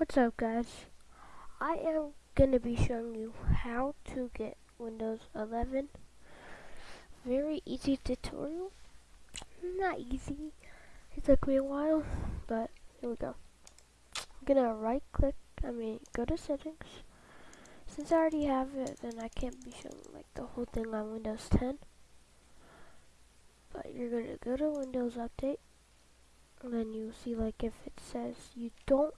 What's up guys? I am going to be showing you how to get Windows 11. Very easy tutorial. Not easy. It took me a while, but here we go. I'm going to right click, I mean go to settings. Since I already have it, then I can't be showing like the whole thing on Windows 10. But you're going to go to Windows Update. And then you see like if it says you don't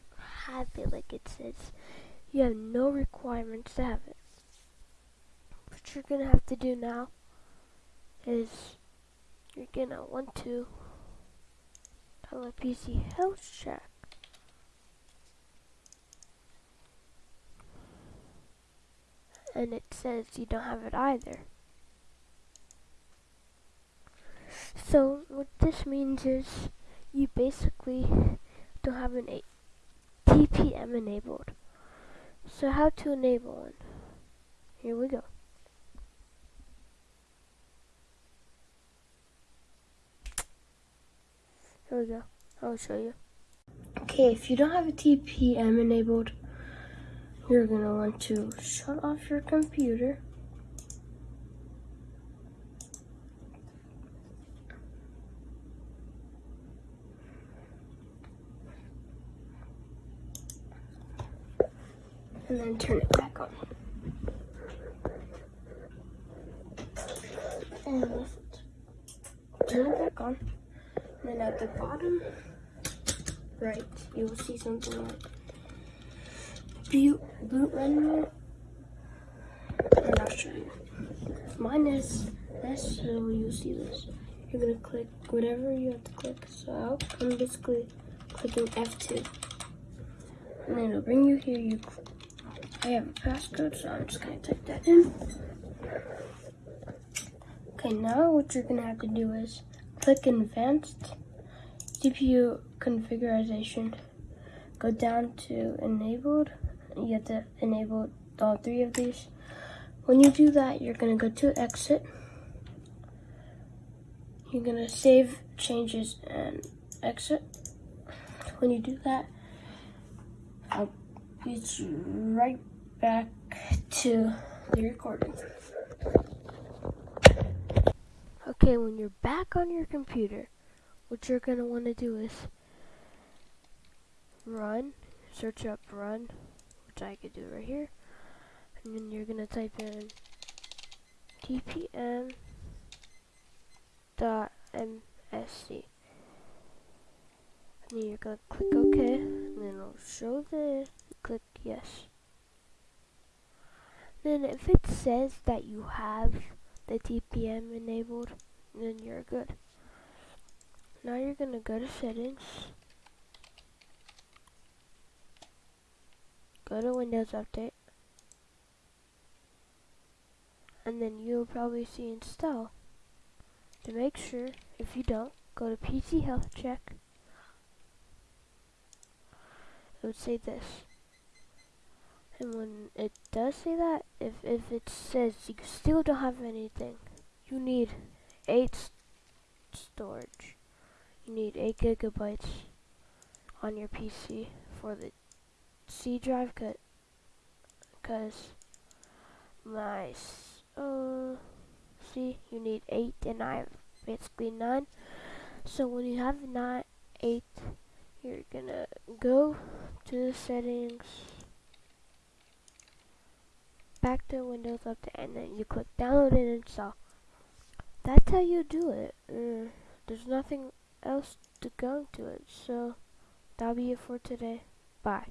have it like it says. You have no requirements to have it. What you're gonna have to do now is you're gonna want to download PC Health Check. And it says you don't have it either. So what this means is you basically don't have an TPM enabled. So how to enable one? Here we go. Here we go. I'll show you. Okay, if you don't have a TPM enabled, you're going to want to shut off your computer. And then turn it back on. And. Turn it back on. And then at the bottom right, you will see something like boot, boot menu. And I'll show you. Mine is this, so you'll see this. You're gonna click whatever you have to click. So I'm basically clicking F2. And then it'll bring you here. You I have a passcode, so I'm just gonna type that in. Okay, now what you're gonna have to do is click Advanced CPU Configuration. Go down to Enabled. You have to enable all three of these. When you do that, you're gonna go to Exit. You're gonna save changes and exit. When you do that, I'll be right back to the recording. Okay, when you're back on your computer, what you're going to want to do is run, search up run, which I could do right here, and then you're going to type in tpm dot msc. And then you're going to click OK, and then it'll show this, click yes. Then if it says that you have the TPM enabled, then you're good. Now you're gonna go to settings, go to Windows Update, and then you'll probably see install. To make sure, if you don't, go to PC Health Check. It would say this. And when it does say that, if, if it says you still don't have anything, you need 8 storage. You need 8 gigabytes on your PC for the C drive cut. Because my, uh, see, you need 8 and I have basically 9. So when you have not 8, you're gonna go to the settings back to Windows Update and then you click download and install. That's how you do it. Uh, there's nothing else to go into it. So that'll be it for today. Bye.